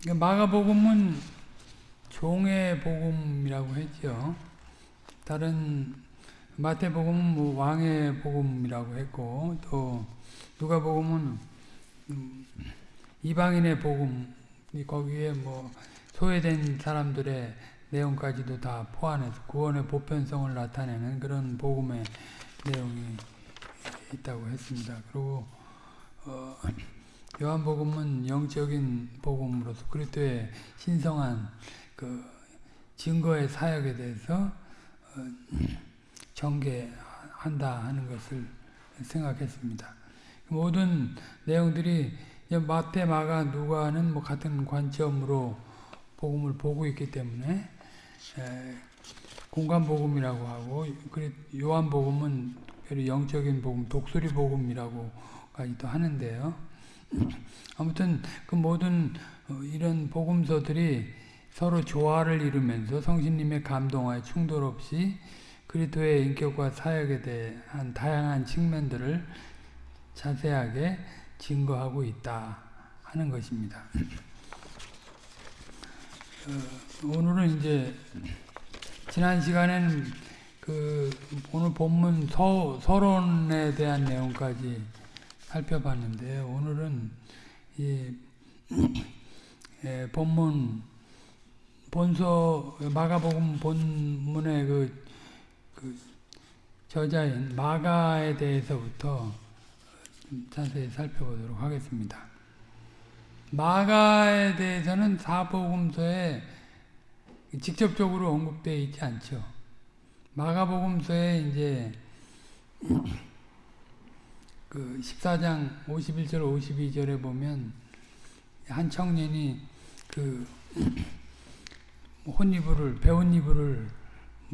그러니까 마가복음은 종의 복음이라고 했죠. 다른 마태복음은 뭐 왕의 복음이라고 했고 또 누가복음은 음, 이방인의 복음 거기에 뭐 소외된 사람들의 내용까지도 다 포함해서 구원의 보편성을 나타내는 그런 복음의 내용이 있다고 했습니다. 그리고 어, 요한복음은 영적인 복음으로서 그리스도의 신성한 그 증거의 사역에 대해서 어, 전개한다 하는 것을 생각했습니다. 모든 내용들이 마태, 마가, 누가는 뭐 같은 관점으로 복음을 보고 있기 때문에 공간 복음이라고 하고 요한 복음은 영적인 복음, 독수리 복음이라고 까지도 하는데요. 아무튼 그 모든 어, 이런 복음서들이 서로 조화를 이루면서 성신님의 감동하에 충돌 없이 그리스도의 인격과 사역에 대한 다양한 측면들을 자세하게 증거하고 있다 하는 것입니다. 어, 오늘은 이제 지난 시간에는 그 오늘 본문 서, 서론에 대한 내용까지 살펴봤는데 오늘은 이 예, 본문 본서 마가복음 본문의 그, 그 저자인 마가에 대해서부터 자세히 살펴보도록 하겠습니다. 마가에 대해서는 사복음서에 직접적으로 언급되어 있지 않죠. 마가복음서에 이제 그 14장 51절 52절에 보면 한 청년이 그 혼이불을 배운 이불을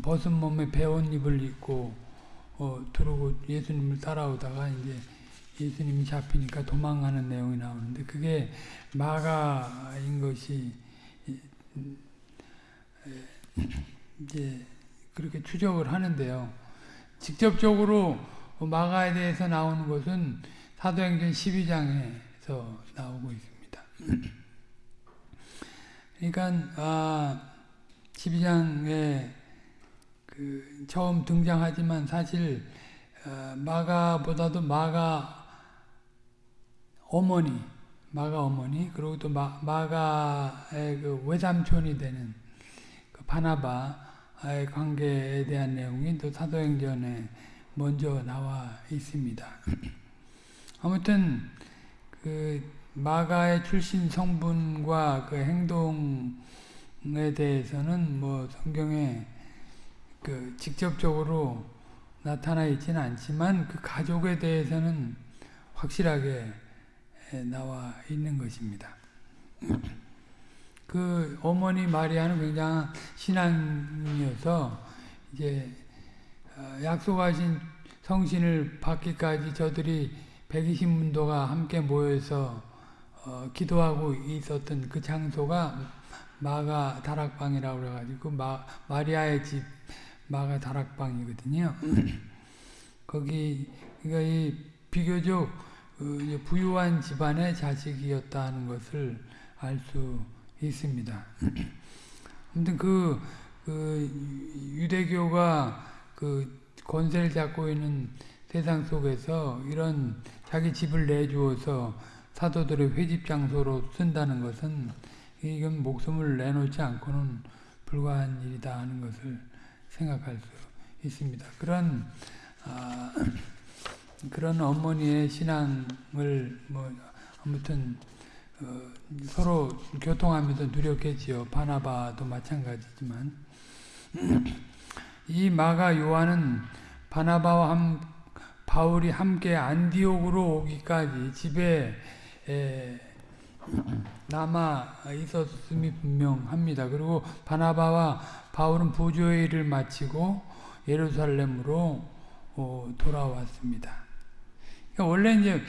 벗은 몸에 배운 이불 입고 어, 두르고 예수님을 따라오다가 이제 예수님이 잡히니까 도망가는 내용이 나오는데 그게 마가인 것이 이제 그렇게 추적을 하는데요. 직접적으로 마가에 대해서 나오는 것은 사도행전 12장에서 나오고 있습니다. 그러니까 아, 12장에 그 처음 등장하지만 사실 어, 마가보다도 마가 어머니, 마가 어머니, 그리고 또 마, 마가의 그 외삼촌이 되는 그 바나바의 관계에 대한 내용이 또 사도행전에 먼저 나와 있습니다. 아무튼 그 마가의 출신 성분과 그 행동에 대해서는 뭐 성경에 그 직접적으로 나타나 있지는 않지만 그 가족에 대해서는 확실하게 나와 있는 것입니다. 그 어머니 마리아는 굉장한 신앙이어서 이제 어, 약속하신 성신을 받기까지 저들이 120문도가 함께 모여서 어, 기도하고 있었던 그 장소가 마가 다락방이라고 그래가지고 마, 마리아의 집 마가 다락방이거든요. 거기 그러니까 이 비교적 그 부유한 집안의 자식이었다는 것을 알 수 있습니다. 아무튼 그, 그 유대교가 그 권세를 잡고 있는 세상 속에서 이런 자기 집을 내주어서 사도들의 회집 장소로 쓴다는 것은 이건 목숨을 내놓지 않고는 불가한 일이다 하는 것을 생각할 수 있습니다. 그런 아, 그런 어머니의 신앙을 뭐 아무튼 어, 서로 교통하면서 누렸겠지요. 바나바도 마찬가지지만 이 마가 요한은 바나바와 함, 바울이 함께 안디옥으로 오기까지 집에 에, 남아 있었음이 분명합니다. 그리고 바나바와 바울은 부조의 일을 마치고 예루살렘으로 어, 돌아왔습니다. 그러니까 원래 이제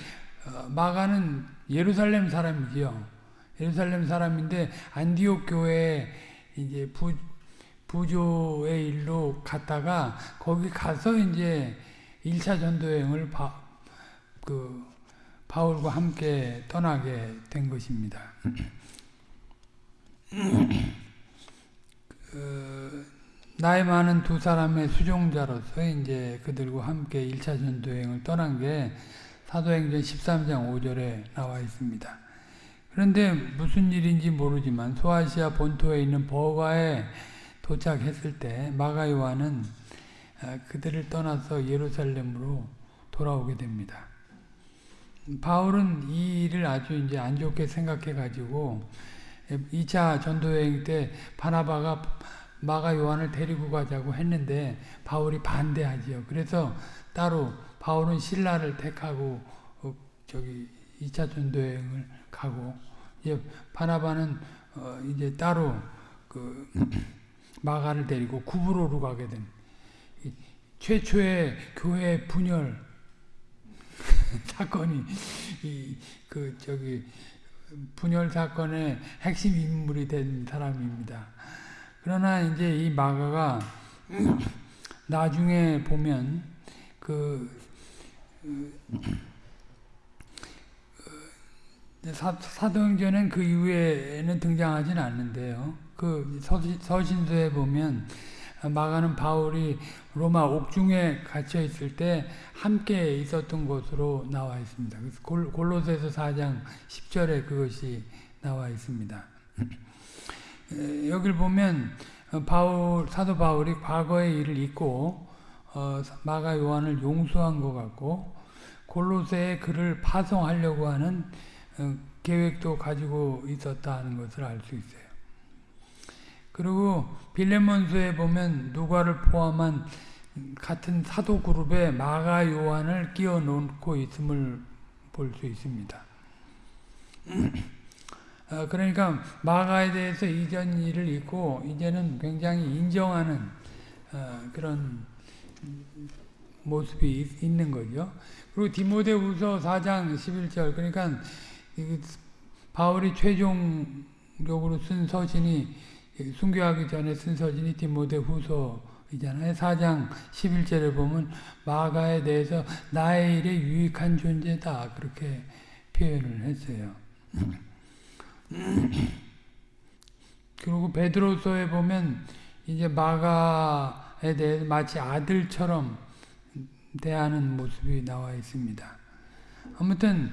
어, 마가는 예루살렘 사람이지요. 예루살렘 사람인데 안디옥 교회에 이제 부, 부조의 일로 갔다가 거기 가서 이제 1차 전도 여행을 바, 그 바울과 함께 떠나게 된 것입니다. 그, 나이 많은 두 사람의 수종자로서 이제 그들과 함께 1차 전도여행을 떠난 게 사도행전 13장 5절에 나와 있습니다. 그런데 무슨 일인지 모르지만 소아시아 본토에 있는 버가에 도착했을 때 마가 요한은 아, 그들을 떠나서 예루살렘으로 돌아오게 됩니다. 바울은 이 일을 아주 이제 안 좋게 생각해 가지고 2차 전도여행 때 바나바가 마가 요한을 데리고 가자고 했는데 바울이 반대하지요. 그래서 따로 바울은 신라를 택하고 어, 저기 2차 전도여행을 가고 이제 바나바는 어 이제 따로 그 마가를 데리고 구브로로 가게 된 최초의 교회 분열 사건이 그 저기 분열 사건의 핵심 인물이 된 사람입니다. 그러나 이제 이 마가가 나중에 보면 그 사, 도행전은그 이후에는 등장하지는 않는데요. 그 서신, 서에 보면 마가는 바울이 로마 옥중에 갇혀 있을 때 함께 있었던 것으로 나와 있습니다. 골, 골로새서 4장 10절에 그것이 나와 있습니다. 여기를 보면 바울 사도 바울이 과거의 일을 잊고 어, 마가 요한을 용서한 것 같고 골로새에 그를 파송하려고 하는 어, 계획도 가지고 있었다는 것을 알 수 있어요. 그리고 빌레몬서에 보면 누가를 포함한 같은 사도 그룹에 마가 요한을 끼워 놓고 있음을 볼 수 있습니다. 어, 그러니까 마가에 대해서 이전 일을 잊고 이제는 굉장히 인정하는 어, 그런 모습이 있는 거죠. 그리고 디모데후서 4장 11절 그러니까 바울이 최종적으로 쓴 서신이 순교하기 전에 쓴 서신이 디모데 후서이잖아요. 4장 11절에 보면 마가에 대해서 나의 일에 유익한 존재다 그렇게 표현을 했어요. 그리고 베드로서에 보면 이제 마가에 대해서 마치 아들처럼 대하는 모습이 나와 있습니다. 아무튼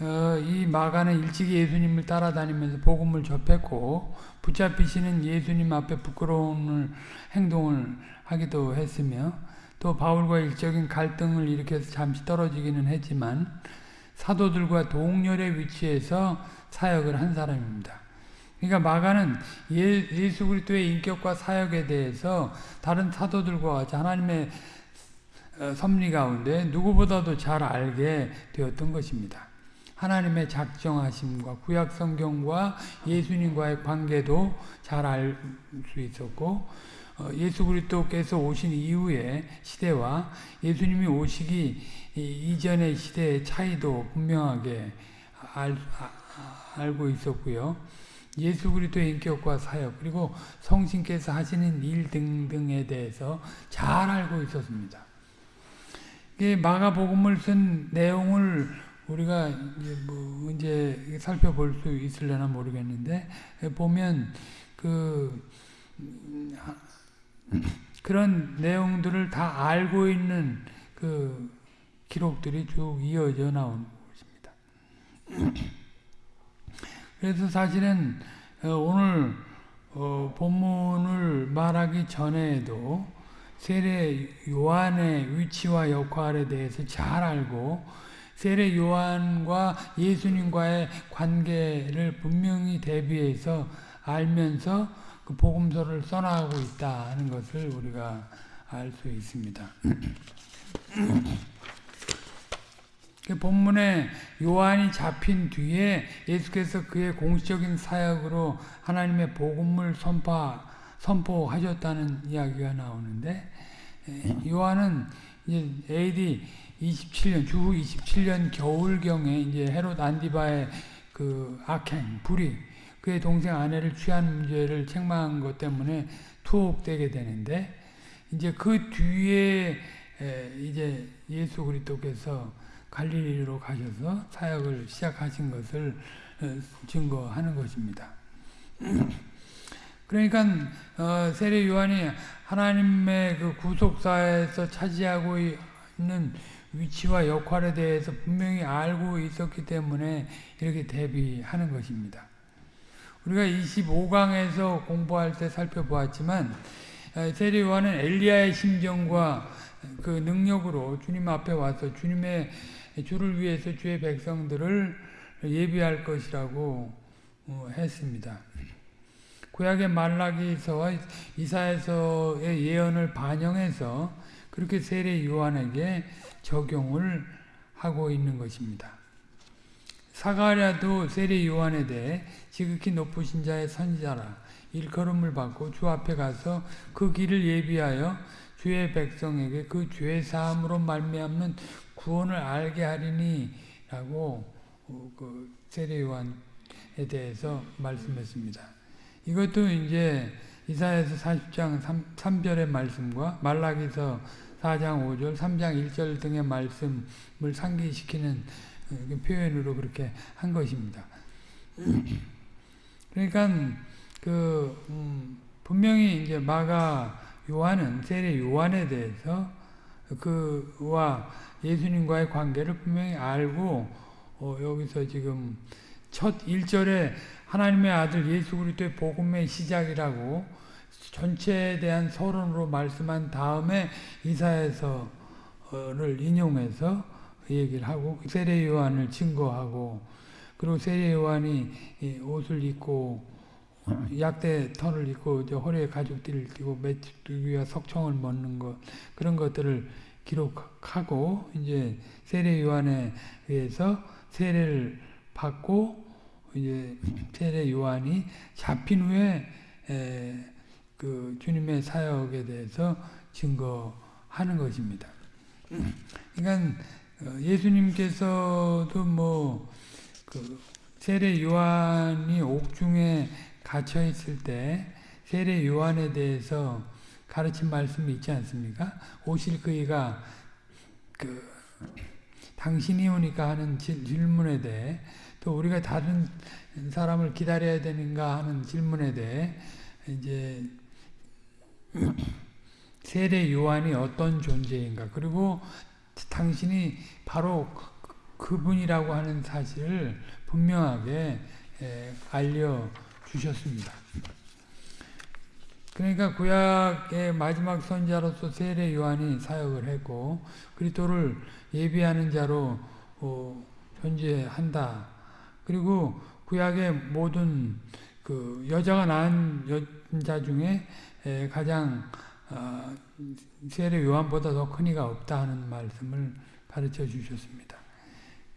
어, 이 마가는 일찍이 예수님을 따라다니면서 복음을 접했고 붙잡히시는 예수님 앞에 부끄러운 행동을 하기도 했으며 또 바울과 일적인 갈등을 일으켜서 잠시 떨어지기는 했지만 사도들과 동렬의 위치에서 사역을 한 사람입니다. 그러니까 마가는 예, 수 그리스도의 인격과 사역에 대해서 다른 사도들과 같이 하나님의 어, 섭리 가운데 누구보다도 잘 알게 되었던 것입니다. 하나님의 작정하심과 구약 성경과 예수님과의 관계도 잘 알 수 있었고 어, 예수 그리스도께서 오신 이후의 시대와 예수님이 오시기 이전의 시대의 차이도 분명하게 알, 아, 알고 있었고요. 예수 그리스도의 인격과 사역 그리고 성신께서 하시는 일 등등에 대해서 잘 알고 있었습니다. 마가복음을 쓴 내용을 우리가 이제 뭐 이제 살펴볼 수 있을려나 모르겠는데 보면 그 그런 내용들을 다 알고 있는 그 기록들이 쭉 이어져 나오는 것입니다. 그래서 사실은 어, 오늘 어, 본문을 말하기 전에도 세례 요한의 위치와 역할에 대해서 잘 알고 세례 요한과 예수님과의 관계를 분명히 대비해서 알면서 그 복음서를 써나가고 있다는 것을 우리가 알 수 있습니다. 그 본문에 요한이 잡힌 뒤에 예수께서 그의 공식적인 사역으로 하나님의 복음을 선포, 선포하셨다는 이야기가 나오는데 요한은 이제 AD 27년 주후 27년 겨울경에 이제 헤롯 안디바의 그 악행 불이 그의 동생 아내를 취한 문제를 책망한 것 때문에 투옥되게 되는데 이제 그 뒤에 이제 예수 그리스도께서 갈릴리로 가셔서 사역을 시작하신 것을 어, 증거하는 것입니다. 그러니까 어, 세례 요한이 하나님의 그 구속사에서 차지하고 있는 위치와 역할에 대해서 분명히 알고 있었기 때문에 이렇게 대비하는 것입니다. 우리가 25강에서 공부할 때 살펴보았지만 어, 세례 요한은 엘리야의 심정과 그 능력으로 주님 앞에 와서 주님의 주를 위해서 주의 백성들을 예비할 것이라고 어, 했습니다. 구약의 말라기서와 이사에서의 예언을 반영해서 그렇게 세례 요한에게 적용을 하고 있는 것입니다. 사가랴도 세례 요한에 대해 지극히 높으신 자의 선지자라 일컬음을 받고 주 앞에 가서 그 길을 예비하여 주의 백성에게 그 죄 사함으로 말미암는 구원을 알게 하리니라고 어, 그 세례 요한에 대해서 말씀했습니다. 이것도 이제 이사야서 40장 3, 절의 말씀과 말라기서 4장 5절, 3장 1절 등의 말씀을 상기시키는 어, 표현으로 그렇게 한 것입니다. 그러니까 그 음, 분명히 이제 마가 요한은 세례 요한에 대해서 그와 예수님과의 관계를 분명히 알고 어, 여기서 지금 첫 1절에 하나님의 아들 예수 그리스도의 복음의 시작이라고 전체에 대한 서론으로 말씀한 다음에 이사에서를 인용해서 얘기를 하고 세례 요한을 증거하고 그리고 세례 요한이 옷을 입고 약대 털을 입고 허리에 가죽띠를 띠고 메뚜기와 석청을 먹는 것 그런 것들을 기록하고 이제 세례 요한에 의해서 세례를 받고 이제 세례 요한이 잡힌 후에 그 주님의 사역에 대해서 증거하는 것입니다. 그러니까 어, 예수님께서도 뭐 그 세례 요한이 옥중에 갇혀 있을 때 세례 요한에 대해서 가르친 말씀이 있지 않습니까? 오실 그이가 그 당신이 오니까 하는 질문에 대해 또 우리가 다른 사람을 기다려야 되는가 하는 질문에 대해 이제 세례 요한이 어떤 존재인가 그리고 당신이 바로 그분이라고 하는 사실을 분명하게 알려 주셨습니다. 그러니까 구약의 마지막 선자로서 세례 요한이 사역을 했고 그리스도를 예비하는 자로 어, 존재한다. 그리고 구약의 모든 그 여자가 낳은 여자 중에 가장 어, 세례 요한보다 더 큰 이가 없다 하는 말씀을 가르쳐 주셨습니다.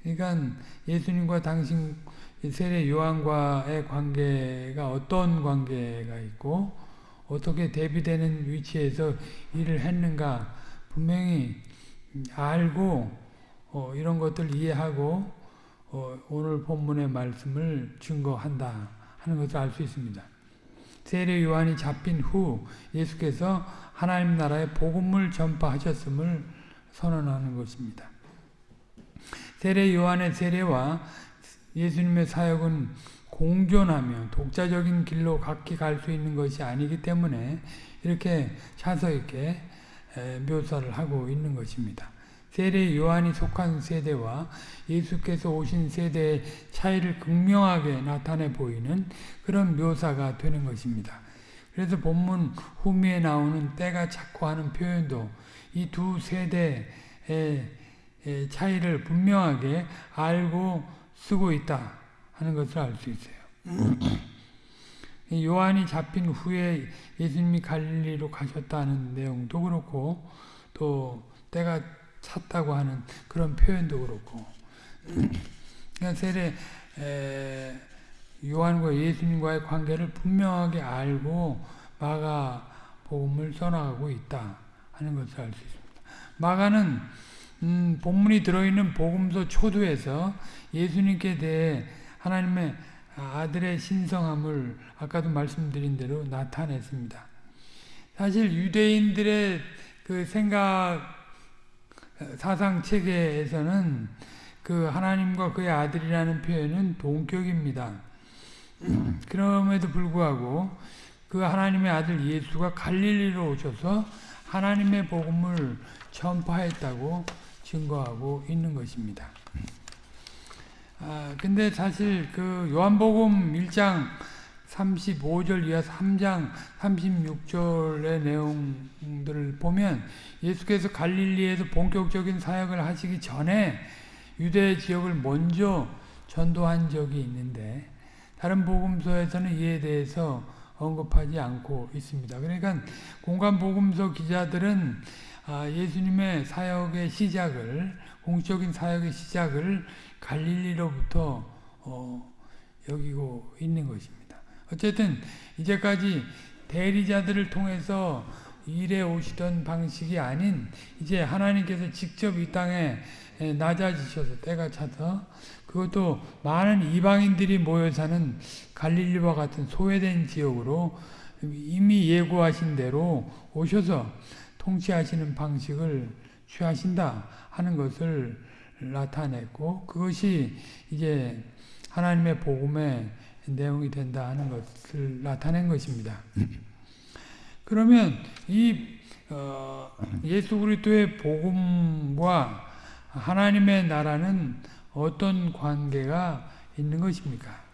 그러니까 예수님과 당신 세례 요한과의 관계가 어떤 관계가 있고 어떻게 대비되는 위치에서 일을 했는가 분명히 알고 어, 이런 것들 이해하고 어, 오늘 본문의 말씀을 증거한다 하는 것을 알 수 있습니다. 세례 요한이 잡힌 후 예수께서 하나님 나라의 복음을 전파하셨음을 선언하는 것입니다. 세례 요한의 세례와 예수님의 사역은 공존하며 독자적인 길로 각기 갈 수 있는 것이 아니기 때문에 이렇게 차서 있게 묘사를 하고 있는 것입니다. 세례 요한이 속한 세대와 예수께서 오신 세대의 차이를 극명하게 나타내 보이는 그런 묘사가 되는 것입니다. 그래서 본문 후미에 나오는 때가 찾고 하는 표현도 이 두 세대의 차이를 분명하게 알고 쓰고 있다 하는 것을 알 수 있어요. 요한이 잡힌 후에 예수님이 갈릴리로 가셨다는 내용도 그렇고 또 때가 찼다고 하는 그런 표현도 그렇고 그러니까 세례 요한과 예수님과의 관계를 분명하게 알고 마가 복음을 써나가고 있다 하는 것을 알 수 있습니다. 마가는 음, 본문이 들어있는 복음서 초두에서 예수님께 대해 하나님의 아들의 신성함을 아까도 말씀드린 대로 나타냈습니다. 사실 유대인들의 그 생각 사상 체계에서는 그 하나님과 그의 아들이라는 표현은 동격입니다. 그럼에도 불구하고 그 하나님의 아들 예수가 갈릴리로 오셔서 하나님의 복음을 전파했다고 증거하고 있는 것입니다. 아, 근데 사실 그 요한복음 1장 35절 이하 3장 36절의 내용들을 보면 예수께서 갈릴리에서 본격적인 사역을 하시기 전에 유대 지역을 먼저 전도한 적이 있는데 다른 복음서에서는 이에 대해서 언급하지 않고 있습니다. 그러니까 공간 복음서 기자들은 아, 예수님의 사역의 시작을 공적인 사역의 시작을 갈릴리로부터 어, 여기고 있는 것입니다. 어쨌든 이제까지 대리자들을 통해서 일해 오시던 방식이 아닌 이제 하나님께서 직접 이 땅에 낮아지셔서 때가 차서 그것도 많은 이방인들이 모여 사는 갈릴리와 같은 소외된 지역으로 이미 예고하신 대로 오셔서 통치하시는 방식을 취하신다 하는 것을 나타냈고 그것이 이제 하나님의 복음의 내용이 된다 하는 것을 나타낸 것입니다. 그러면 이 어, 예수 그리스도의 복음과 하나님의 나라는 어떤 관계가 있는 것입니까?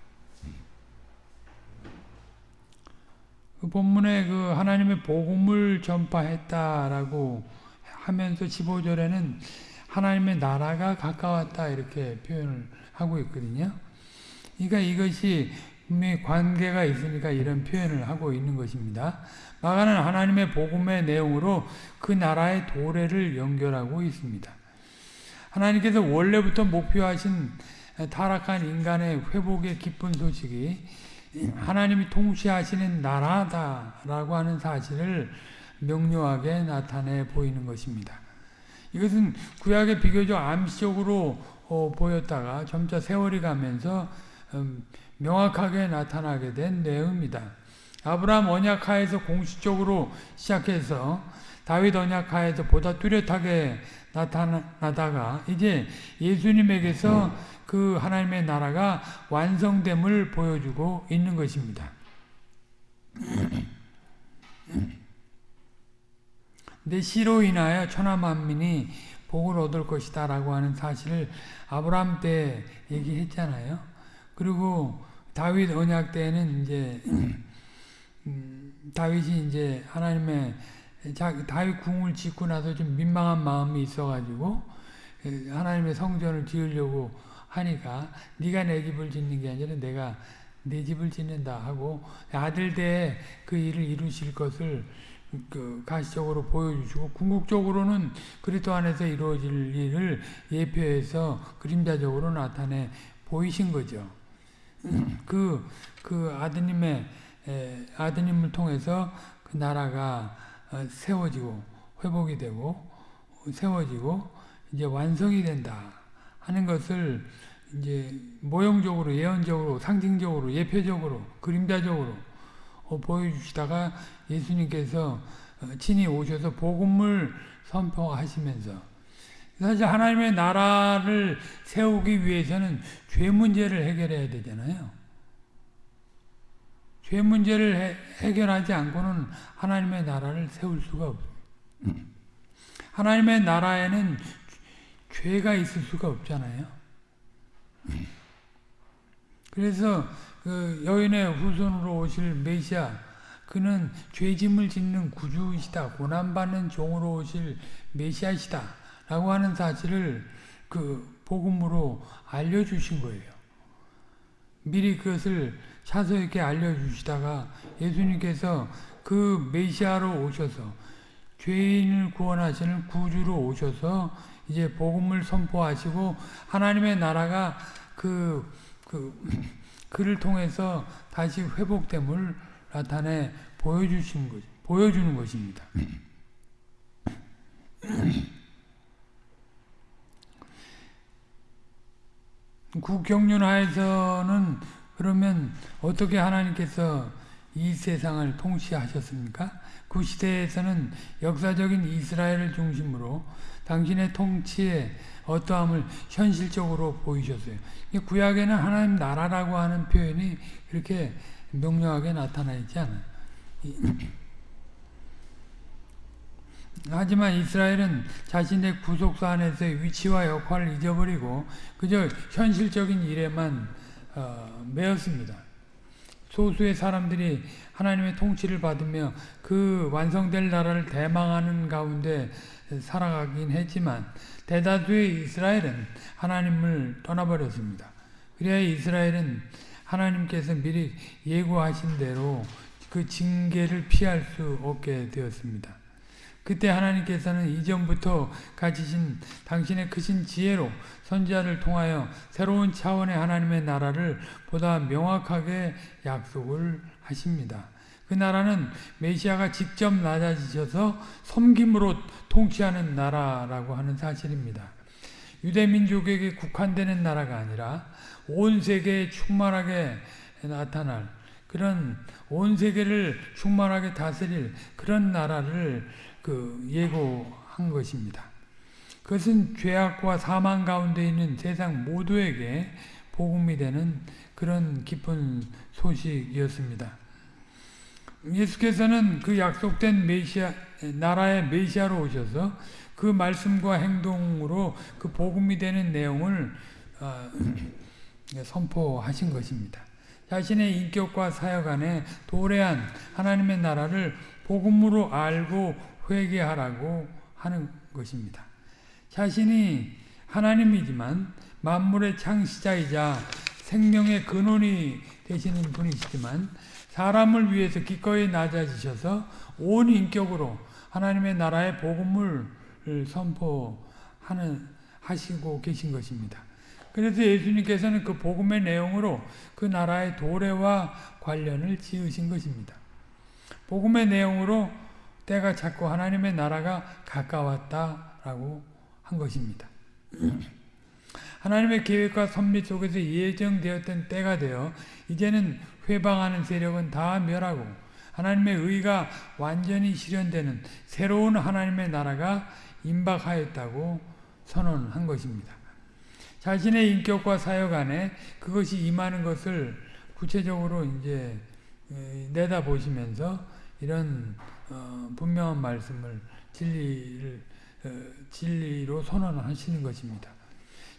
그 본문에 그 하나님의 복음을 전파했다라고 하면서 15절에는 하나님의 나라가 가까웠다 이렇게 표현을 하고 있거든요. 그러니까 이것이 분명히 관계가 있으니까 이런 표현을 하고 있는 것입니다. 마가는 하나님의 복음의 내용으로 그 나라의 도래를 연결하고 있습니다. 하나님께서 원래부터 목표하신 타락한 인간의 회복의 기쁜 소식이 하나님이 통치하시는 나라다라고 하는 사실을 명료하게 나타내 보이는 것입니다. 이것은 구약의 비교적 암시적으로 어, 보였다가 점차 세월이 가면서 음, 명확하게 나타나게 된 내용입니다. 아브라함 언약하에서 공식적으로 시작해서 다윗 언약하에서 보다 뚜렷하게 나타나다가 이제 예수님에게서 그 하나님의 나라가 완성됨을 보여주고 있는 것입니다. 내 시로 인하여 천하 만민이 복을 얻을 것이다 라고 하는 사실을 아브라함 때 얘기했잖아요. 그리고 다윗 언약 때는 이제 음, 다윗이 이제 하나님의 자, 다윗 궁을 짓고 나서 좀 민망한 마음이 있어가지고 하나님의 성전을 지으려고 하니까 네가 내 집을 짓는 게 아니라 내가 내 집을 짓는다 하고 아들 때그 일을 이루실 것을 그 가시적으로 보여주시고 궁극적으로는 그리스도 안에서 이루어질 일을 예표해서 그림자적으로 나타내 보이신 거죠. 그, 그 아드님의, 에, 아드님을 통해서 그 나라가 어, 세워지고, 회복이 되고, 세워지고, 이제 완성이 된다 하는 것을 이제 모형적으로, 예언적으로, 상징적으로, 예표적으로, 그림자적으로 어, 보여주시다가 예수님께서 어, 친히 오셔서 복음을 선포하시면서 사실 하나님의 나라를 세우기 위해서는 죄 문제를 해결해야 되잖아요. 죄 문제를 해, 해결하지 않고는 하나님의 나라를 세울 수가 없습니다. 하나님의 나라에는 죄가 있을 수가 없잖아요. 그래서 그 여인의 후손으로 오실 메시아 그는 죄짐을 짓는 구주이시다. 고난받는 종으로 오실 메시아시다. 라고 하는 사실을 그 복음으로 알려주신 거예요. 미리 그것을 차서 있게 알려주시다가 예수님께서 그 메시아로 오셔서 죄인을 구원하시는 구주로 오셔서 이제 복음을 선포하시고 하나님의 나라가 그, 그, 그를 통해서 다시 회복됨을 나타내 보여주신 것, 보여주는 것입니다. 국경륜하에서는 그러면 어떻게 하나님께서 이 세상을 통치하셨습니까? 그 시대에서는 역사적인 이스라엘을 중심으로 당신의 통치의 어떠함을 현실적으로 보이셨어요. 구약에는 하나님 나라라고 하는 표현이 그렇게 명료하게 나타나 있지 않아요. 하지만 이스라엘은 자신의 구속사 안에서의 위치와 역할을 잊어버리고 그저 현실적인 일에만 어, 매였습니다. 소수의 사람들이 하나님의 통치를 받으며 그 완성될 나라를 대망하는 가운데 살아가긴 했지만 대다수의 이스라엘은 하나님을 떠나버렸습니다. 그래야 이스라엘은 하나님께서 미리 예고하신 대로 그 징계를 피할 수 없게 되었습니다. 그때 하나님께서는 이전부터 가지신 당신의 크신 지혜로 선지자를 통하여 새로운 차원의 하나님의 나라를 보다 명확하게 약속을 하십니다. 그 나라는 메시아가 직접 낮아지셔서 섬김으로 통치하는 나라라고 하는 사실입니다. 유대민족에게 국한되는 나라가 아니라 온 세계에 충만하게 나타날 그런 온 세계를 충만하게 다스릴 그런 나라를 그 예고한 것입니다. 그것은 죄악과 사망 가운데 있는 세상 모두에게 복음이 되는 그런 깊은 소식이었습니다. 예수께서는 그 약속된 메시아 나라의 메시아로 오셔서 그 말씀과 행동으로 그 복음이 되는 내용을 어, 선포하신 것입니다. 자신의 인격과 사역 안에 도래한 하나님의 나라를 복음으로 알고 회개하라고 하는 것입니다. 자신이 하나님이지만 만물의 창시자이자 생명의 근원이 되시는 분이시지만 사람을 위해서 기꺼이 낮아지셔서 온 인격으로 하나님의 나라의 복음을 선포하는 하시고 계신 것입니다. 그래서 예수님께서는 그 복음의 내용으로 그 나라의 도래와 관련을 지으신 것입니다. 복음의 내용으로 때가 찼고 하나님의 나라가 가까웠다라고 한 것입니다. 하나님의 계획과 섭리 속에서 예정되었던 때가 되어 이제는 회방하는 세력은 다 멸하고 하나님의 의가 완전히 실현되는 새로운 하나님의 나라가 임박하였다고 선언한 것입니다. 자신의 인격과 사역 안에 그것이 임하는 것을 구체적으로 이제 내다보시면서 이런 어, 분명한 말씀을 진리를 어, 진리로 선언하시는 것입니다.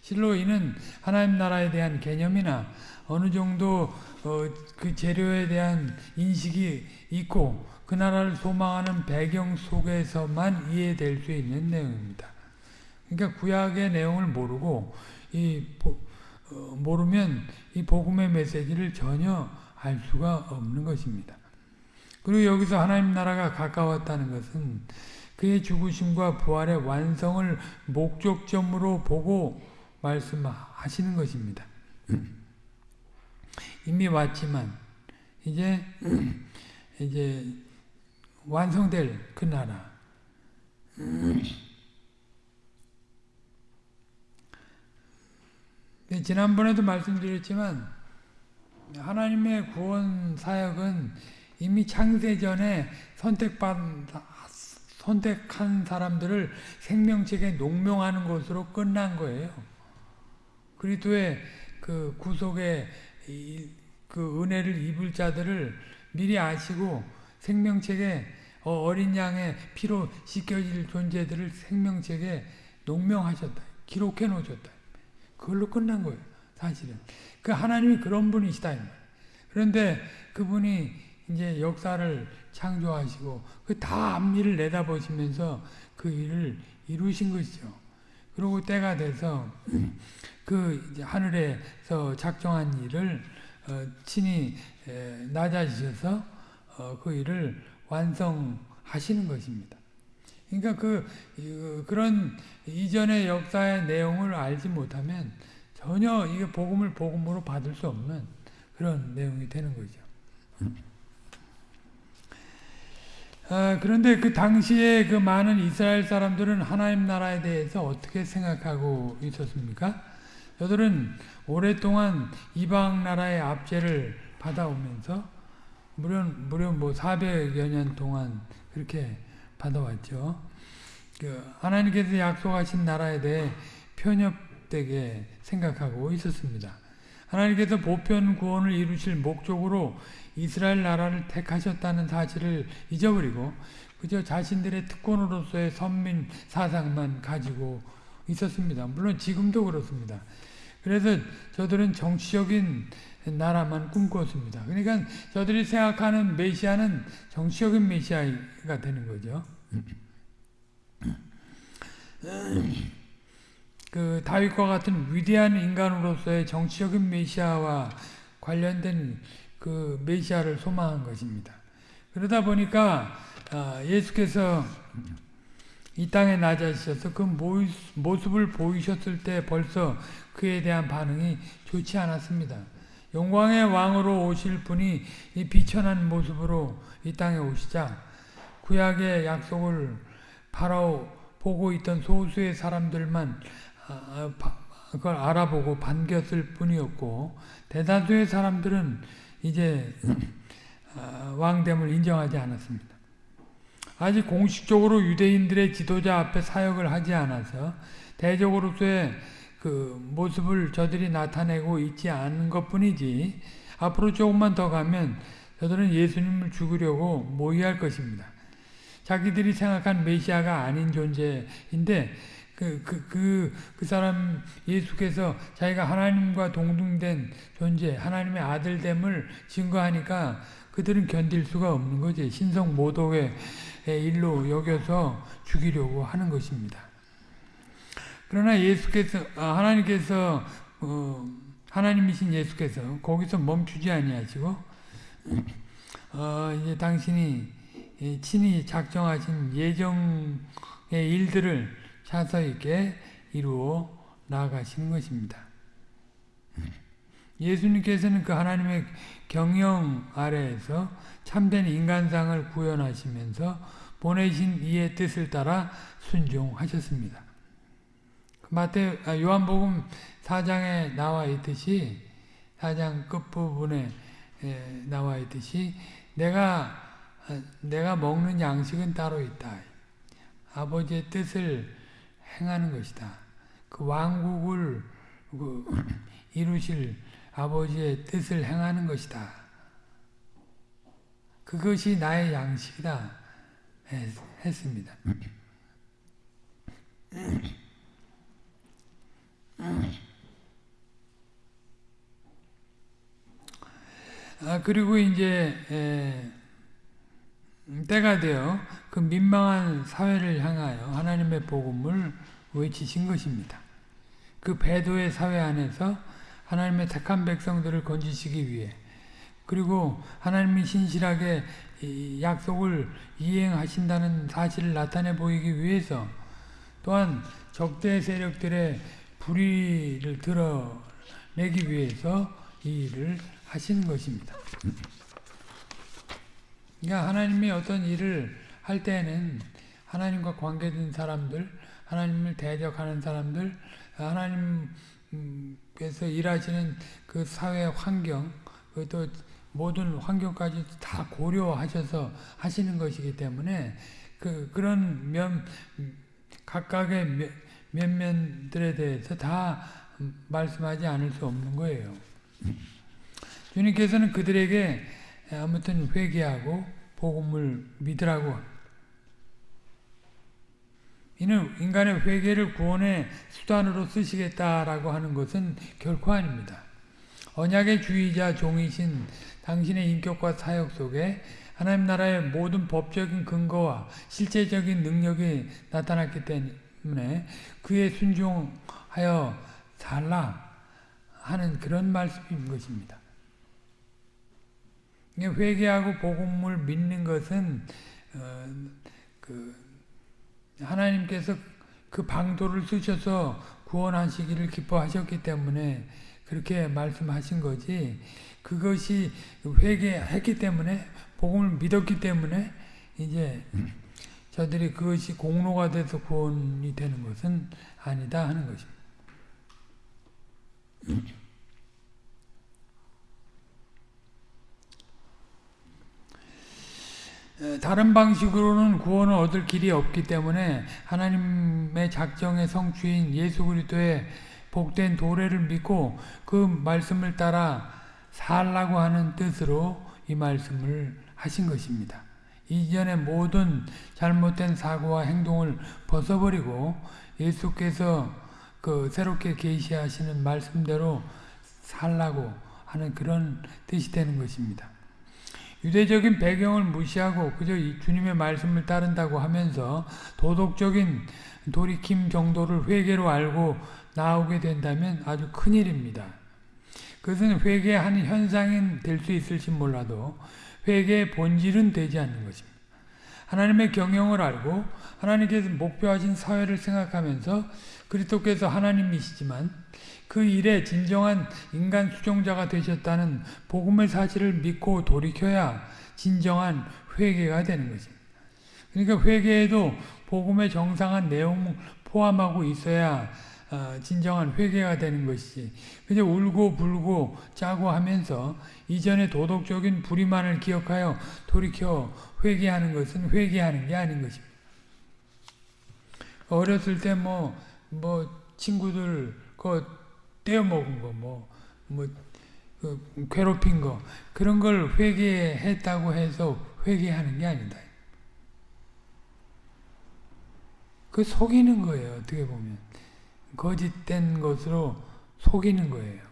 실로 이는 하나님 나라에 대한 개념이나 어느 정도 어, 그 재료에 대한 인식이 있고 그 나라를 소망하는 배경 속에서만 이해될 수 있는 내용입니다. 그러니까 구약의 내용을 모르고 이 어, 모르면 이 복음의 메시지를 전혀 알 수가 없는 것입니다. 그리고 여기서 하나님 나라가 가까웠다는 것은 그의 죽으심과 부활의 완성을 목적점으로 보고 말씀하시는 것입니다. 이미 왔지만 이제 이제 완성될 그 나라. 지난번에도 말씀드렸지만 하나님의 구원 사역은 이미 창세전에 선택받 선택한 사람들을 생명책에 농명하는 것으로 끝난 거예요. 그리스도의 그 구속의 그 은혜를 입을 자들을 미리 아시고 생명책에 어, 어린 양의 피로 씻겨질 존재들을 생명책에 농명하셨다. 기록해 놓으셨다. 그걸로 끝난 거예요. 사실은. 그 하나님이 그런 분이시다. 그런데 그분이 이제 역사를 창조하시고 그 다 앞일을 내다보시면서 그 일을 이루신 것이죠. 그리고 때가 돼서 그 하늘에서 작정한 일을 어, 친히 에, 낮아지셔서 어, 그 일을 완성하시는 것입니다. 그러니까 그 그런 이전의 역사의 내용을 알지 못하면 전혀 이게 복음을 복음으로 받을 수 없는 그런 내용이 되는 거죠. 아, 그런데 그 당시에 그 많은 이스라엘 사람들은 하나님 나라에 대해서 어떻게 생각하고 있었습니까? 저들은 오랫동안 이방 나라의 압제를 받아오면서 무려 무려 뭐 400여 년 동안 그렇게 받아왔죠. 그 하나님께서 약속하신 나라에 대해 편협되게 생각하고 있었습니다. 하나님께서 보편 구원을 이루실 목적으로 이스라엘 나라를 택하셨다는 사실을 잊어버리고 그저 자신들의 특권으로서의 선민 사상만 가지고 있었습니다. 물론 지금도 그렇습니다. 그래서 저들은 정치적인 나라만 꿈꿨습니다. 그러니까 저들이 생각하는 메시아는 정치적인 메시아가 되는 거죠. 그 다윗과 같은 위대한 인간으로서의 정치적인 메시아와 관련된 그 메시아를 소망한 것입니다. 그러다 보니까 아, 예수께서 이 땅에 나자셔서 그 모습을 보이셨을 때 벌써 그에 대한 반응이 좋지 않았습니다. 영광의 왕으로 오실 분이 이 비천한 모습으로 이 땅에 오시자 구약의 약속을 바로 보고 있던 소수의 사람들만 그걸 알아보고 반겼을 뿐이었고 대다수의 사람들은 이제 아, 왕됨을 인정하지 않았습니다. 아직 공식적으로 유대인들의 지도자 앞에 사역을 하지 않아서 대적으로서의 그 모습을 저들이 나타내고 있지 않은 것 뿐이지 앞으로 조금만 더 가면 저들은 예수님을 죽으려고 모의할 것입니다. 자기들이 생각한 메시아가 아닌 존재인데 그, 그, 그, 그 사람 예수께서 자기가 하나님과 동등된 존재, 하나님의 아들됨을 증거하니까 그들은 견딜 수가 없는 거지. 신성 모독의 일로 여겨서 죽이려고 하는 것입니다. 그러나 예수께서 아, 하나님께서 어, 하나님이신 예수께서 거기서 멈추지 아니하시고 어, 이제 당신이 친히 작정하신 예정의 일들을 차서 있게 이루어 나아가시는 것입니다. 예수님께서는 그 하나님의 경영 아래에서 참된 인간상을 구현하시면서 보내신 이의 뜻을 따라 순종하셨습니다. 마태 아, 요한복음 4장에 나와 있듯이 4장 끝부분에 나와 있듯이 내가 아, 내가 먹는 양식은 따로 있다. 아버지의 뜻을 행하는 것이다. 그 왕국을 그 이루실 아버지의 뜻을 행하는 것이다. 그것이 나의 양식이다. 했습니다. 아, 그리고 이제 에, 때가 되어 그 민망한 사회를 향하여 하나님의 복음을 외치신 것입니다. 그 배도의 사회 안에서 하나님의 택한 백성들을 건지시기 위해 그리고 하나님이 신실하게 약속을 이행하신다는 사실을 나타내 보이기 위해서 또한 적대 세력들의 불의를 드러내기 위해서 이 일을 하시는 것입니다. 그러니까 하나님이 어떤 일을 할 때는 하나님과 관계된 사람들, 하나님을 대적하는 사람들, 하나님께서 일하시는 그 사회 환경, 또 모든 환경까지 다 고려하셔서 하시는 것이기 때문에 그 그런 면 각각의 면면들에 대해서 다 말씀하지 않을 수 없는 거예요. 주님께서는 그들에게 아무튼 회개하고 복음을 믿으라고 이는 인간의 회개를 구원의 수단으로 쓰시겠다라고 하는 것은 결코 아닙니다. 언약의 주의자 종이신 당신의 인격과 사역 속에 하나님 나라의 모든 법적인 근거와 실제적인 능력이 나타났기 때문에 그에 순종하여 살라 하는 그런 말씀인 것입니다. 회개하고 복음을 믿는 것은 어, 그 하나님께서 그 방도를 쓰셔서 구원하시기를 기뻐하셨기 때문에 그렇게 말씀하신 거지 그것이 회개했기 때문에 복음을 믿었기 때문에 이제 저들이 그것이 공로가 돼서 구원이 되는 것은 아니다 하는 것입니다. 다른 방식으로는 구원을 얻을 길이 없기 때문에 하나님의 작정의 성취인 예수 그리스도의 복된 도래를 믿고 그 말씀을 따라 살라고 하는 뜻으로 이 말씀을 하신 것입니다. 이전의 모든 잘못된 사고와 행동을 벗어버리고 예수께서 그 새롭게 계시하시는 말씀대로 살라고 하는 그런 뜻이 되는 것입니다. 유대적인 배경을 무시하고 그저 주님의 말씀을 따른다고 하면서 도덕적인 돌이킴 정도를 회개로 알고 나오게 된다면 아주 큰일입니다. 그것은 회개의 한 현상이 될수 있을지 몰라도 회개의 본질은 되지 않는 것입니다. 하나님의 경영을 알고 하나님께서 목표하신 사회를 생각하면서 그리스도께서 하나님이시지만 그 일에 진정한 인간 수종자가 되셨다는 복음의 사실을 믿고 돌이켜야 진정한 회개가 되는 것입니다. 그러니까 회개에도 복음의 정상한 내용을 포함하고 있어야 어, 진정한 회개가 되는 것이지 그냥 울고 불고 짜고 하면서 이전의 도덕적인 불의만을 기억하여 돌이켜 회개하는 것은 회개하는 게 아닌 것입니다. 어렸을 때 뭐뭐 친구들 그 떼어먹은 거 뭐 뭐 그 괴롭힌 거 그런 걸 회개했다고 해서 회개하는 게 아니다. 그 속이는 거예요. 어떻게 보면 거짓된 것으로 속이는 거예요.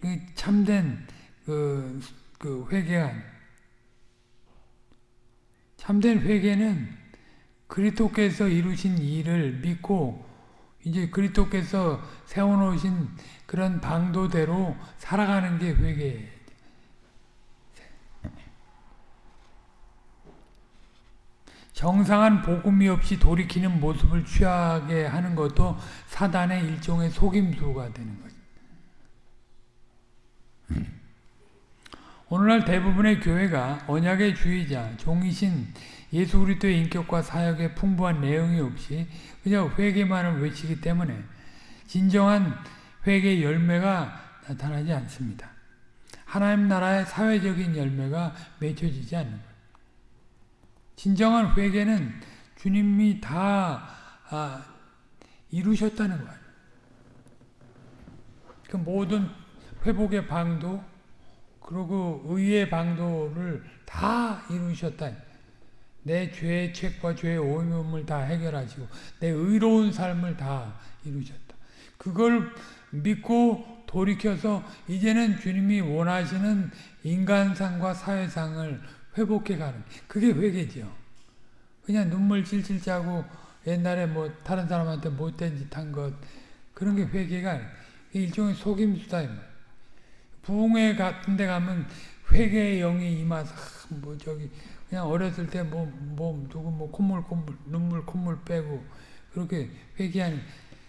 그 참된 그, 그 회개가 참된 회개는 그리스도께서 이루신 일을 믿고 이제 그리스도께서 세워놓으신 그런 방도대로 살아가는 게 회개예요. 정상한 복음이 없이 돌이키는 모습을 취하게 하는 것도 사단의 일종의 속임수가 되는 거죠. 오늘날 대부분의 교회가 언약의 주의자, 종이신 예수 그리스도의 인격과 사역에 풍부한 내용이 없이 그냥 회개만을 외치기 때문에 진정한 회개 열매가 나타나지 않습니다. 하나님 나라의 사회적인 열매가 맺혀지지 않는. 진정한 회개는 주님이 다 아, 이루셨다는 거예요. 그 모든 회복의 방도 그리고 의의 방도를 다 이루셨다. 내 죄의 책과 죄의 오염을 다 해결하시고 내 의로운 삶을 다 이루셨다. 그걸 믿고 돌이켜서 이제는 주님이 원하시는 인간상과 사회상을 회복해 가는 그게 회개죠. 그냥 눈물 찔찔 짜고 옛날에 뭐 다른 사람한테 못된 짓 한 것 그런 게 회개가 일종의 속임수다. 부흥회 같은 데 가면 회개의 영이 임하서 뭐 저기 그냥 어렸을 때 뭐 뭐 누구 뭐 콧물 콧물 눈물 콧물 빼고 그렇게 회개하는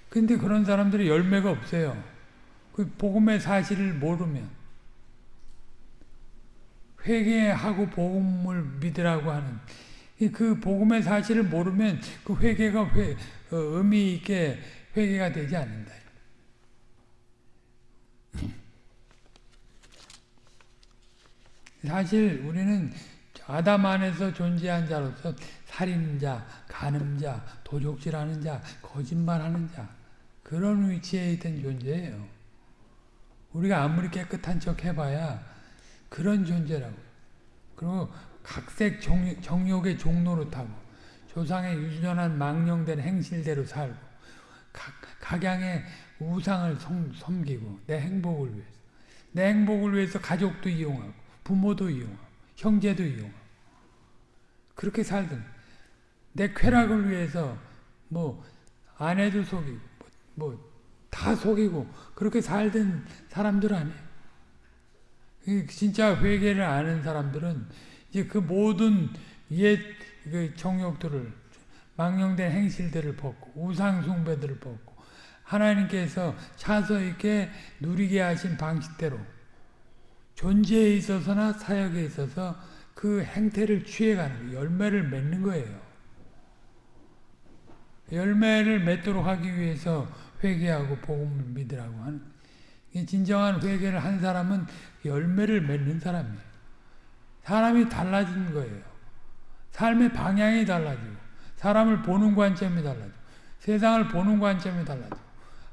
근데 그런 사람들이 열매가 없어요. 그 복음의 사실을 모르면 회개하고 복음을 믿으라고 하는 그 복음의 사실을 모르면 그 회개가 회, 어, 의미 있게 회개가 되지 않는다. 사실 우리는 아담 안에서 존재한 자로서 살인자, 간음자, 도적질하는 자, 거짓말하는 자 그런 위치에 있던 존재예요. 우리가 아무리 깨끗한 척 해봐야 그런 존재라고. 그리고 각색 정, 욕 의 종로로 타고 조상의 유전한 망령된 행실대로 살고 각, 각양의 우상을 섬, 섬기고 내 행복을 위해서 내 행복을 위해서 가족도 이용하고 부모도 이용하고 형제도 이용하고 그렇게 살던 내 쾌락을 위해서 뭐 아내도 속이고 뭐다 뭐 속이고 그렇게 살던 사람들 아니에요. 진짜 회개를 아는 사람들은 이제 그 모든 옛 그 정욕들을 망령된 행실들을 벗고 우상 숭배들을 벗고 하나님께서 차서 있게 누리게 하신 방식대로 존재에 있어서나 사역에 있어서 그 행태를 취해가는 열매를 맺는 거예요. 열매를 맺도록 하기 위해서 회개하고 복음을 믿으라고 하는 진정한 회개를 한 사람은 열매를 맺는 사람이에요. 사람이 달라진 거예요. 삶의 방향이 달라지고 사람을 보는 관점이 달라지고 세상을 보는 관점이 달라지고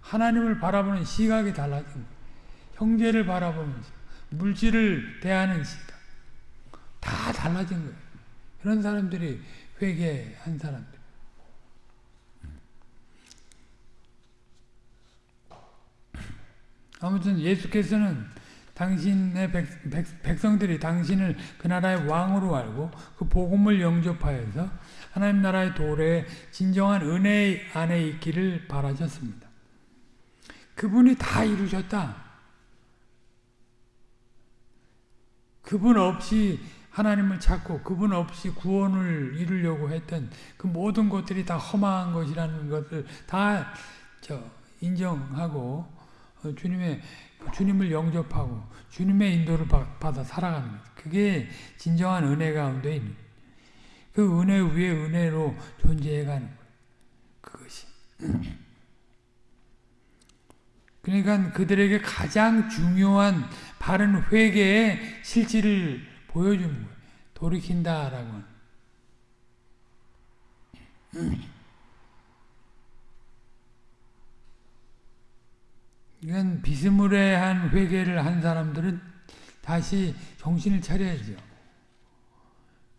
하나님을 바라보는 시각이 거예요. 형제를 바라보는 시각, 물질을 대하는 시각 다 달라진 거예요. 그런 사람들이 회개한 사람들. 아무튼 예수께서는 당신의 백, 백, 백 성들이 당신을 그 나라의 왕으로 알고 그 복음을 영접하여서 하나님 나라의 도래에 진정한 은혜 안에 있기를 바라셨습니다. 그분이 다 이루셨다. 그분 없이 하나님을 찾고 그분 없이 구원을 이루려고 했던 그 모든 것들이 다 허망한 것이라는 것을 다 인정하고 어, 주님의 주님을 영접하고 주님의 인도를 받아 살아가는 것. 그게 진정한 은혜 가운데 있는 그 은혜 위에 은혜로 존재해가는 것. 그것이. 그러니까 그들에게 가장 중요한 바른 회개의 실질을 보여주는 거예요. 돌이킨다라고. 이건 비스무리한 회개를 한 사람들은 다시 정신을 차려야죠.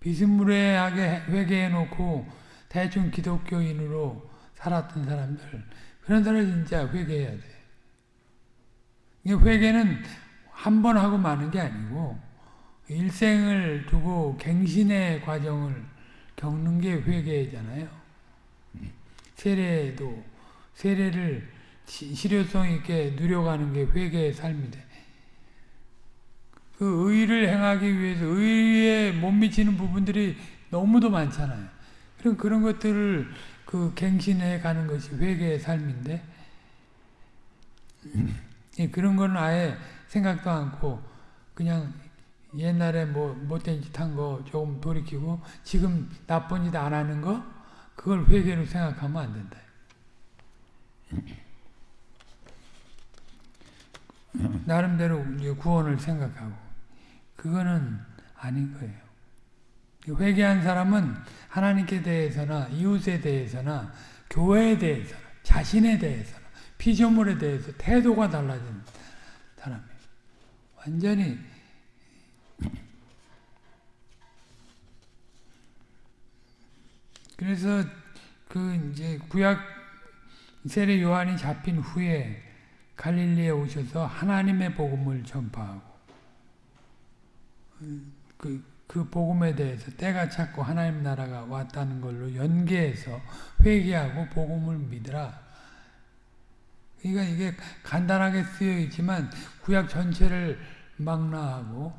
비스무리하게 회개해 놓고 대충 기독교인으로 살았던 사람들 그런 사람 진짜 회개해야 돼. 회개는 한 번 하고 마는 게 아니고 일생을 두고 갱신의 과정을 겪는 게 회개잖아요. 세례도 세례를 실효성 있게 누려가는 게 회개의 삶인데 그 의를 행하기 위해서 의에 못 미치는 부분들이 너무도 많잖아요. 그럼 그런 것들을 그 갱신해 가는 것이 회개의 삶인데 그런 건 아예 생각도 않고 그냥 옛날에 뭐 못된 짓 한 거 조금 돌이키고 지금 나쁜 짓 안 하는 거 그걸 회개로 생각하면 안 된다. 나름대로 구원을 생각하고 그거는 아닌 거예요. 회개한 사람은 하나님께 대해서나 이웃에 대해서나 교회에 대해서나 자신에 대해서나 피조물에 대해서 태도가 달라진 사람이에요. 완전히 그래서 그 이제 구약 세례 요한이 잡힌 후에 갈릴리에 오셔서 하나님의 복음을 전파하고 그, 그 복음에 대해서 때가 찼고 하나님 나라가 왔다는 걸로 연계해서 회개하고 복음을 믿으라. 그러니까 이게 간단하게 쓰여 있지만 구약 전체를 망라하고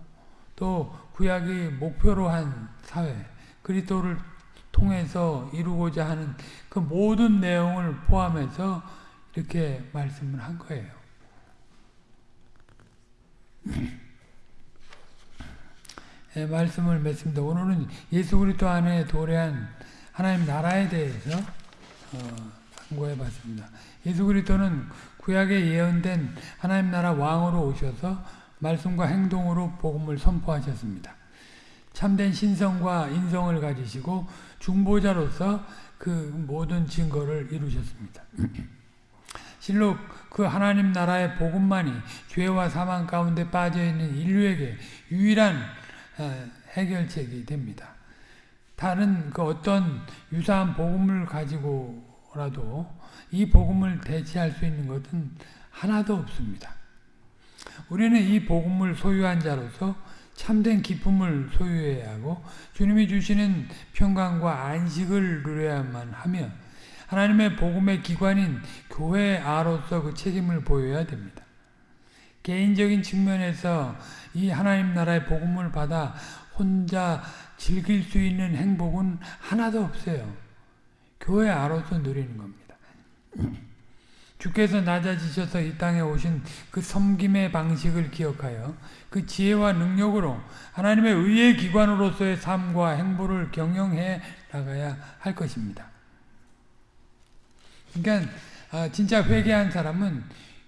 또 구약이 목표로 한 사회 그리스도를 통해서 이루고자 하는 그 모든 내용을 포함해서 이렇게 말씀을 한 거예요. 네, 말씀을 맺습니다. 오늘은 예수 그리스도 안에 도래한 하나님 나라에 대해서 어, 상고해 봤습니다. 예수 그리스도는 구약에 예언된 하나님 나라 왕으로 오셔서 말씀과 행동으로 복음을 선포하셨습니다. 참된 신성과 인성을 가지시고 중보자로서 그 모든 증거를 이루셨습니다. 실로 그 하나님 나라의 복음만이 죄와 사망 가운데 빠져있는 인류에게 유일한 어, 해결책이 됩니다. 다른 그 어떤 유사한 복음을 가지고라도 이 복음을 대체할 수 있는 것은 하나도 없습니다. 우리는 이 복음을 소유한 자로서 참된 기쁨을 소유해야 하고 주님이 주시는 평강과 안식을 누려야만 하며 하나님의 복음의 기관인 교회 아로서 그 책임을 보여야 됩니다. 개인적인 측면에서 이 하나님 나라의 복음을 받아 혼자 즐길 수 있는 행복은 하나도 없어요. 교회 아로서 누리는 겁니다. 주께서 낮아지셔서 이 땅에 오신 그 섬김의 방식을 기억하여 그 지혜와 능력으로 하나님의 의의 기관으로서의 삶과 행보를 경영해 나가야 할 것입니다. 그러니까 아, 진짜 회개한 사람은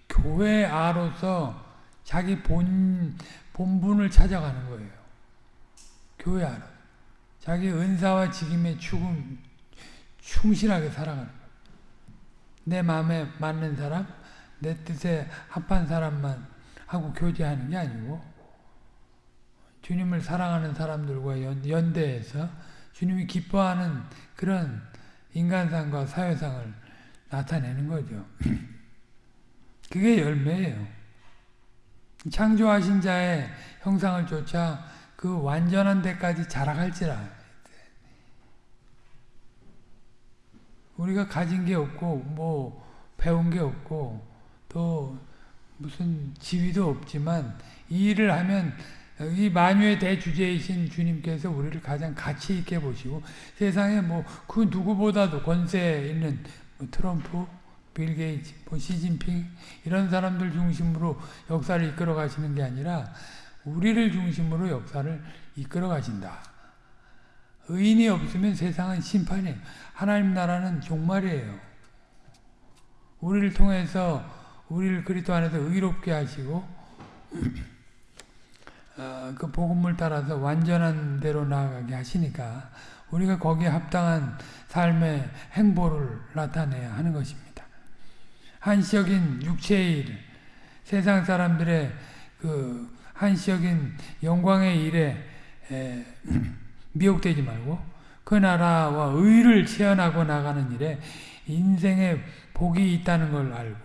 교회 아로서 자기 본 본분을 찾아가는 거예요. 교회 아로. 자기 은사와 직임에 죽음, 충실하게 살아가는. 내 마음에 맞는 사람, 내 뜻에 합한 사람만 하고 교제하는 게 아니고 주님을 사랑하는 사람들과 연, 연대해서 주님이 기뻐하는 그런 인간상과 사회상을 나타내는 거죠. 그게 열매예요. 창조하신 자의 형상을 쫓아 그 완전한 데까지 자라갈지라. 우리가 가진 게 없고 뭐 배운 게 없고 또 무슨 지위도 없지만 이 일을 하면 이 만유의 대주제이신 주님께서 우리를 가장 가치 있게 보시고 세상에 뭐 그 누구보다도 권세 있는 뭐 트럼프, 빌 게이츠, 뭐 시진핑 이런 사람들 중심으로 역사를 이끌어 가시는 게 아니라 우리를 중심으로 역사를 이끌어 가신다. 의인이 없으면 세상은 심판이에요. 하나님 나라는 종말이에요. 우리를 통해서 우리를 그리스도 안에서 의롭게 하시고 어, 그 복음을 따라서 완전한 대로 나아가게 하시니까 우리가 거기에 합당한 삶의 행보를 나타내야 하는 것입니다. 한시적인 육체의 일, 세상 사람들의 그 한시적인 영광의 일에 에, 미혹되지 말고 그 나라와 의를 체현하고 나가는 일에 인생의 복이 있다는 걸 알고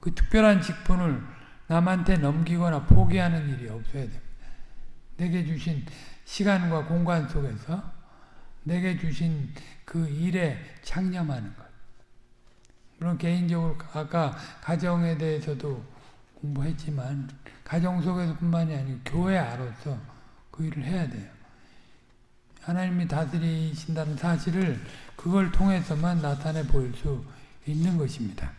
그 특별한 직분을 남한테 넘기거나 포기하는 일이 없어야 됩니다. 내게 주신 시간과 공간 속에서 내게 주신 그 일에 창념하는 것. 물론 개인적으로 아까 가정에 대해서도 공부했지만 가정 속에서뿐만이 아니고 교회 안으로서 그 일을 해야 돼요. 하나님이 다스리신다는 사실을 그걸 통해서만 나타내 보일 수 있는 것입니다.